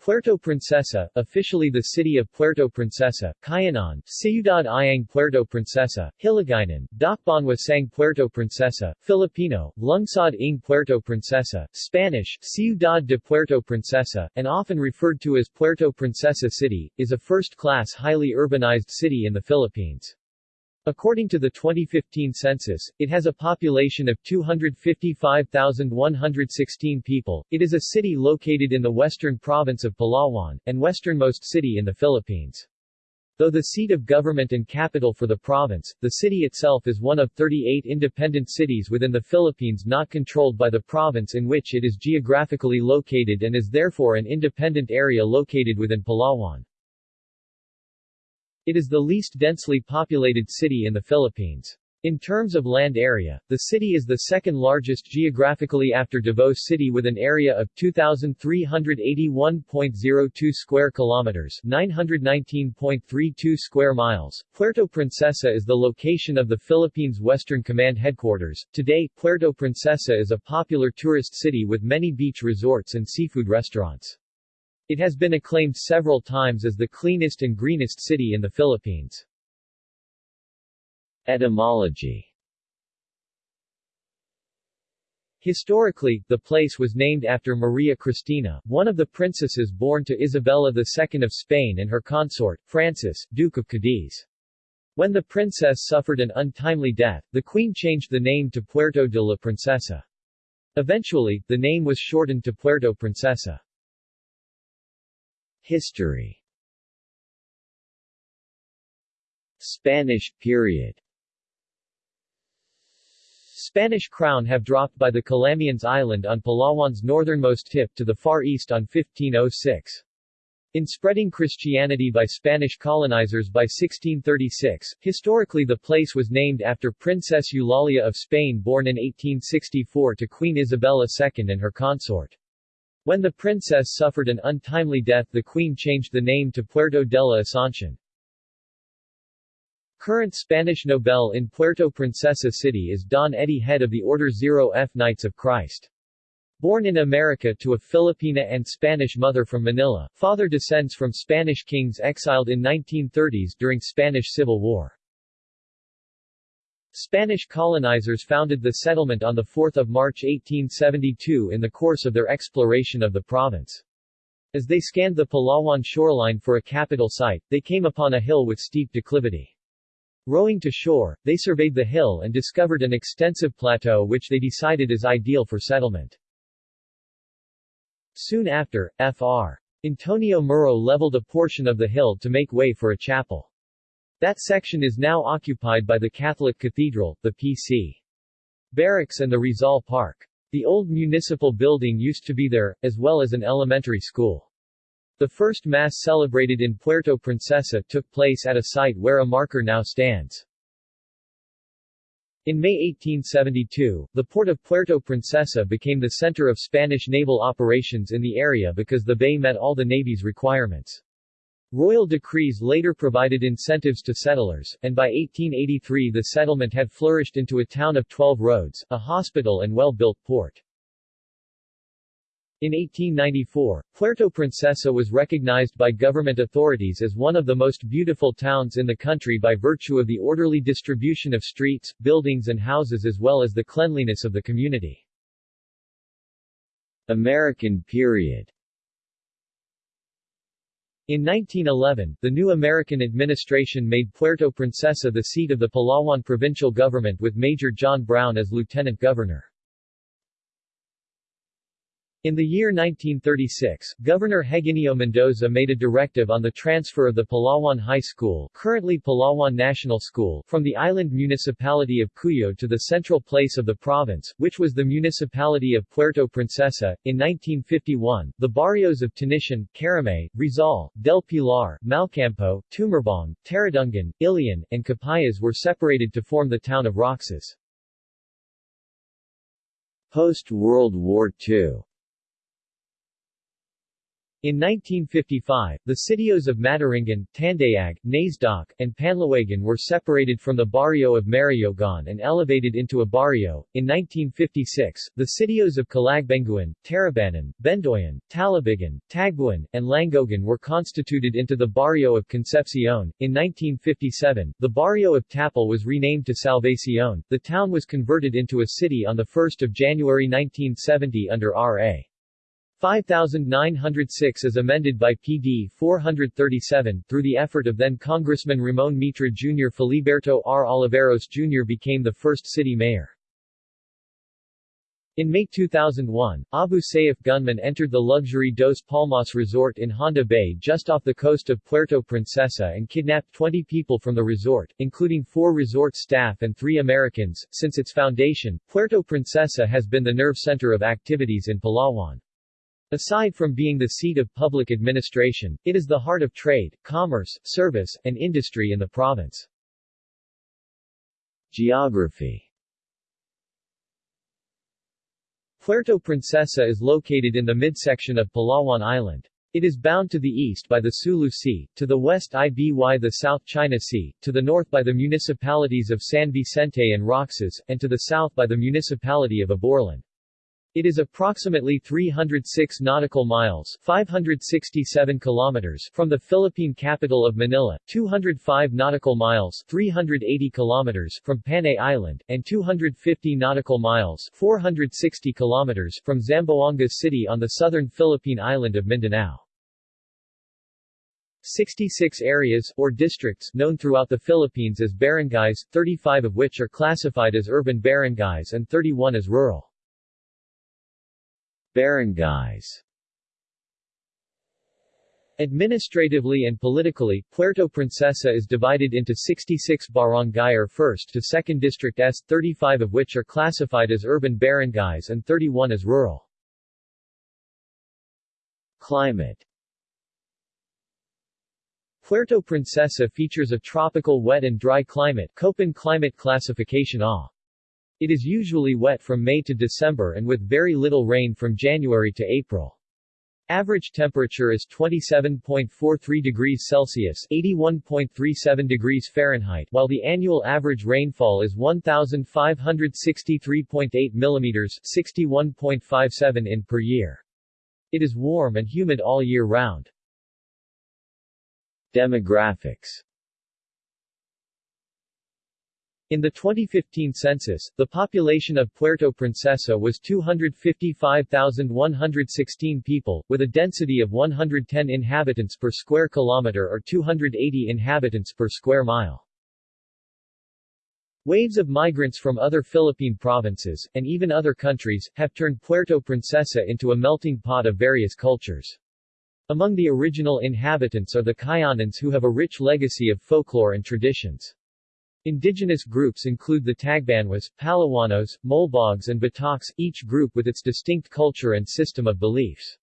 Puerto Princesa, officially the city of Puerto Princesa, Cuyonon, Ciudad Ayang Puerto Princesa, Hiligaynon, Dakbanwa Sang Puerto Princesa, Filipino, Lungsod ng Puerto Princesa, Spanish, Ciudad de Puerto Princesa, and often referred to as Puerto Princesa City, is a first-class highly urbanized city in the Philippines. According to the 2015 census, it has a population of 255,116 people. It is a city located in the western province of Palawan, and westernmost city in the Philippines. Though the seat of government and capital for the province, the city itself is one of 38 independent cities within the Philippines not controlled by the province in which it is geographically located and is therefore an independent area located within Palawan. It is the least densely populated city in the Philippines. In terms of land area, the city is the second largest geographically after Davao City with an area of 2381.02 square kilometers, 919.32 square miles. Puerto Princesa is the location of the Philippines Western Command headquarters. Today, Puerto Princesa is a popular tourist city with many beach resorts and seafood restaurants. It has been acclaimed several times as the cleanest and greenest city in the Philippines. Etymology Historically, the place was named after Maria Cristina, one of the princesses born to Isabella II of Spain and her consort, Francis, Duke of Cadiz. When the princess suffered an untimely death, the queen changed the name to Puerto de la Princesa. Eventually, the name was shortened to Puerto Princesa. History Spanish period Spanish crown have dropped by the Calamians Island on Palawan's northernmost tip to the far east on 1506. In spreading Christianity by Spanish colonizers by 1636, historically the place was named after Princess Eulalia of Spain born in 1864 to Queen Isabella II and her consort. When the princess suffered an untimely death the queen changed the name to Puerto de la Asunción. Current Spanish Nobel in Puerto Princesa City is Don Eddie Head of the Order 0F Knights of Christ. Born in America to a Filipina and Spanish mother from Manila, father descends from Spanish kings exiled in 1930s during Spanish Civil War. Spanish colonizers founded the settlement on 4 March 1872 in the course of their exploration of the province. As they scanned the Palawan shoreline for a capital site, they came upon a hill with steep declivity. Rowing to shore, they surveyed the hill and discovered an extensive plateau which they decided is ideal for settlement. Soon after, Fr. Antonio Muro leveled a portion of the hill to make way for a chapel. That section is now occupied by the Catholic Cathedral, the PC. Barracks and the Rizal Park. The old municipal building used to be there, as well as an elementary school. The first Mass celebrated in Puerto Princesa took place at a site where a marker now stands. In May 1872, the port of Puerto Princesa became the center of Spanish naval operations in the area because the bay met all the Navy's requirements. Royal decrees later provided incentives to settlers, and by 1883 the settlement had flourished into a town of 12 roads, a hospital and well-built port. In 1894, Puerto Princesa was recognized by government authorities as one of the most beautiful towns in the country by virtue of the orderly distribution of streets, buildings and houses as well as the cleanliness of the community. American period in 1911, the new American administration made Puerto Princesa the seat of the Palawan provincial government with Major John Brown as lieutenant governor. In the year 1936, Governor Heginio Mendoza made a directive on the transfer of the Palawan High School currently Palawan National School from the island municipality of Cuyo to the central place of the province, which was the municipality of Puerto Princesa. In 1951, the barrios of Tanishan, Caramay, Rizal, Del Pilar, Malcampo, Tumarbong, Taradungan, Ilian, and Capayas were separated to form the town of Roxas. Post-World War II In 1955, the sitios of Mataringan, Tandayag, Nasdaq, and Panlawagan were separated from the barrio of Mariogon and elevated into a barrio. In 1956, the sitios of Calagbenguan, Tarabanan, Bendoyan, Talabigan, Tagbuan, and Langogan were constituted into the barrio of Concepcion. In 1957, the barrio of Tapal was renamed to Salvacion. The town was converted into a city on 1 January 1970 under R.A. 5906 as amended by PD 437, through the effort of then Congressman Ramon Mitra Jr. Filiberto R. Oliveros Jr. became the first city mayor. In May 2001, Abu Sayyaf gunmen entered the luxury Dos Palmas resort in Honda Bay just off the coast of Puerto Princesa and kidnapped 20 people from the resort, including four resort staff and three Americans. Since its foundation, Puerto Princesa has been the nerve center of activities in Palawan. Aside from being the seat of public administration, it is the heart of trade, commerce, service, and industry in the province. Geography Puerto Princesa is located in the midsection of Palawan Island. It is bound to the east by the Sulu Sea, to the west IBY the South China Sea, to the north by the municipalities of San Vicente and Roxas, and to the south by the municipality of Aborlan. It is approximately 306 nautical miles 567 kilometers from the Philippine capital of Manila, 205 nautical miles 380 kilometers from Panay Island, and 250 nautical miles 460 kilometers from Zamboanga City on the southern Philippine island of Mindanao. 66 areas, or districts, known throughout the Philippines as barangays, 35 of which are classified as urban barangays and 31 as rural. Barangays Administratively and politically, Puerto Princesa is divided into 66 barangay or 1st to 2nd districts, 35 of which are classified as urban barangays and 31 as rural. Climate Puerto Princesa features a tropical wet and dry climate Köppen climate classification A. It is usually wet from May to December and with very little rain from January to April. Average temperature is 27.43 degrees Celsius 81.37 degrees Fahrenheit while the annual average rainfall is 1,563.8 millimeters 61.57 in per year. It is warm and humid all year round. Demographics in the 2015 census, the population of Puerto Princesa was 255,116 people, with a density of 110 inhabitants per square kilometer or 280 inhabitants per square mile. Waves of migrants from other Philippine provinces, and even other countries, have turned Puerto Princesa into a melting pot of various cultures. Among the original inhabitants are the Cuyonons who have a rich legacy of folklore and traditions. Indigenous groups include the Tagbanwas, Palawanos, Molbogs and Bataks, each group with its distinct culture and system of beliefs.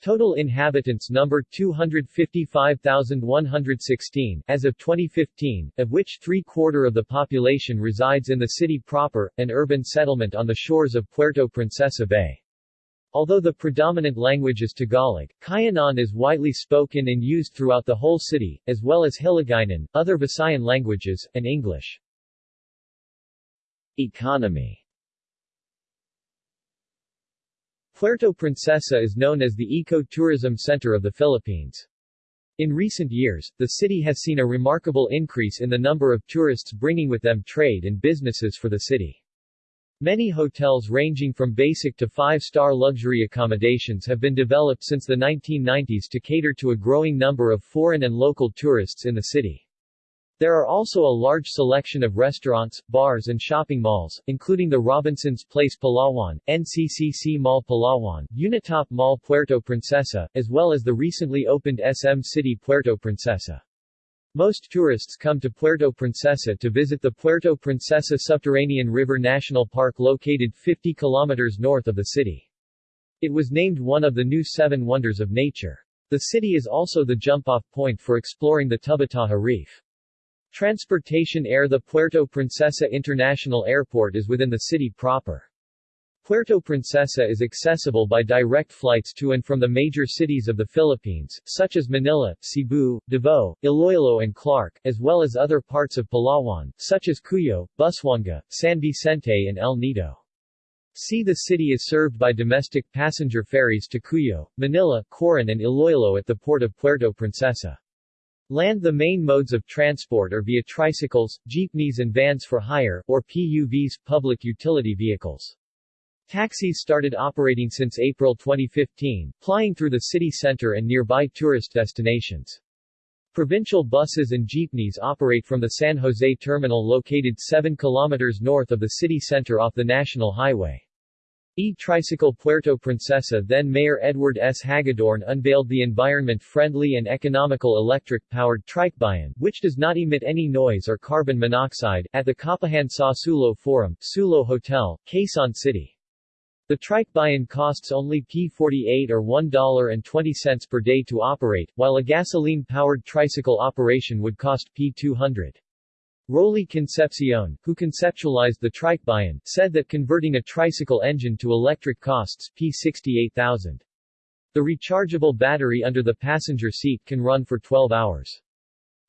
Total inhabitants number 255,116, as of 2015, of which three-quarter of the population resides in the city proper, an urban settlement on the shores of Puerto Princesa Bay. Although the predominant language is Tagalog, Cuyonon is widely spoken and used throughout the whole city, as well as Hiligaynon, other Visayan languages, and English. Economy Puerto Princesa is known as the eco-tourism center of the Philippines. In recent years, the city has seen a remarkable increase in the number of tourists bringing with them trade and businesses for the city. Many hotels ranging from basic to five-star luxury accommodations have been developed since the 1990s to cater to a growing number of foreign and local tourists in the city. There are also a large selection of restaurants, bars and shopping malls, including the Robinson's Place Palawan, NCCC Mall Palawan, Unitop Mall Puerto Princesa, as well as the recently opened SM City Puerto Princesa. Most tourists come to Puerto Princesa to visit the Puerto Princesa Subterranean River National Park located 50 kilometers north of the city. It was named one of the new Seven Wonders of Nature. The city is also the jump-off point for exploring the Tubataha Reef. Transportation Air The Puerto Princesa International Airport is within the city proper. Puerto Princesa is accessible by direct flights to and from the major cities of the Philippines, such as Manila, Cebu, Davao, Iloilo and Clark, as well as other parts of Palawan, such as Cuyo, Busuanga, San Vicente and El Nido. Sea the city is served by domestic passenger ferries to Cuyo, Manila, Coron and Iloilo at the port of Puerto Princesa. Land The main modes of transport are via tricycles, jeepneys and vans for hire, or PUVs public utility vehicles. Taxis started operating since April 2015, plying through the city center and nearby tourist destinations. Provincial buses and jeepneys operate from the San Jose terminal located 7 kilometers north of the city center off the National Highway. E-Tricycle Puerto Princesa then Mayor Edward S. Hagedorn unveiled the environment-friendly and economical electric-powered Trikebayan, which does not emit any noise or carbon monoxide, at the Kapihan Sa Sulo Forum, Sulo Hotel, Quezon City. The Trikebayan costs only P48 or $1.20 per day to operate, while a gasoline-powered tricycle operation would cost P200. Rolly Concepcion, who conceptualized the Trikebayan, said that converting a tricycle engine to electric costs P68,000. The rechargeable battery under the passenger seat can run for 12 hours.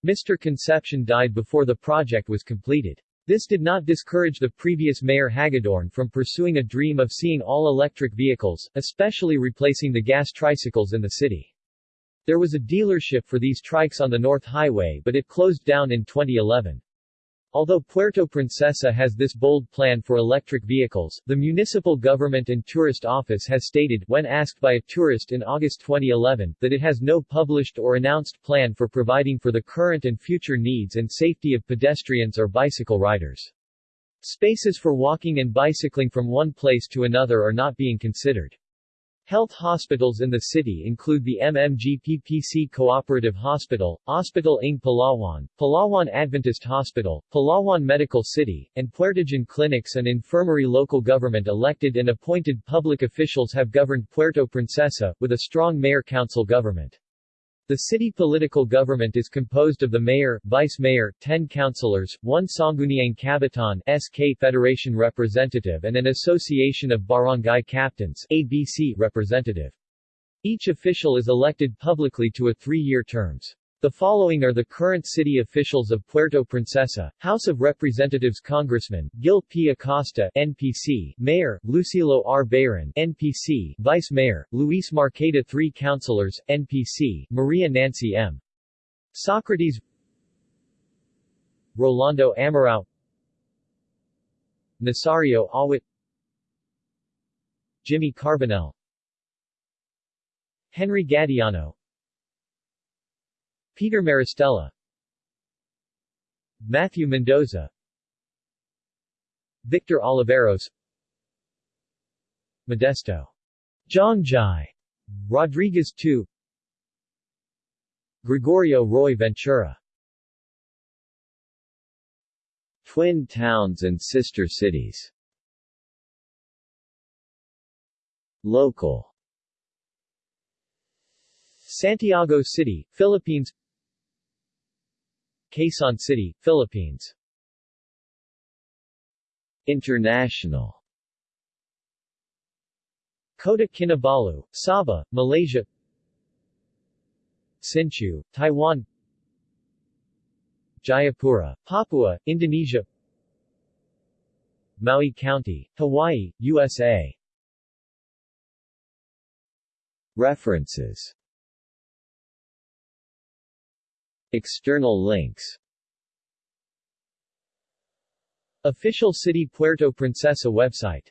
Mr. Concepcion died before the project was completed. This did not discourage the previous mayor Hagedorn from pursuing a dream of seeing all electric vehicles, especially replacing the gas tricycles in the city. There was a dealership for these trikes on the North Highway but it closed down in 2011. Although Puerto Princesa has this bold plan for electric vehicles, the Municipal Government and Tourist Office has stated, when asked by a tourist in August 2011, that it has no published or announced plan for providing for the current and future needs and safety of pedestrians or bicycle riders. Spaces for walking and bicycling from one place to another are not being considered. Health hospitals in the city include the MMGPPC Cooperative Hospital, Hospital ng Palawan, Palawan Adventist Hospital, Palawan Medical City, and Puertogen Clinics and Infirmary Local government elected and appointed public officials have governed Puerto Princesa, with a strong mayor-council government. The city political government is composed of the mayor, vice-mayor, 10 councilors, one Sangguniang Kabataan SK Federation representative and an association of barangay captains ABC representative. Each official is elected publicly to a three-year terms. The following are the current city officials of Puerto Princesa, House of Representatives Congressman, Gil P. Acosta, NPC, Mayor, Lucilo R. Bayron, NPC, Vice Mayor, Luis Marcaida 3 Councilors, NPC, Maria Nancy M. Socrates Rolando Amarao Nasario Awit Jimmy Carbonell Henry Gadiano Peter Maristella. Matthew Mendoza. Victor Oliveros. Modesto. Jongjai Rodriguez II Gregorio Roy Ventura. Twin towns and sister cities. Local. Santiago City, Philippines Quezon City, Philippines. International. Kota Kinabalu, Sabah, Malaysia. Hsinchu, Taiwan. Jayapura, Papua, Indonesia. Maui County, Hawaii, USA References External links. Official City Puerto Princesa website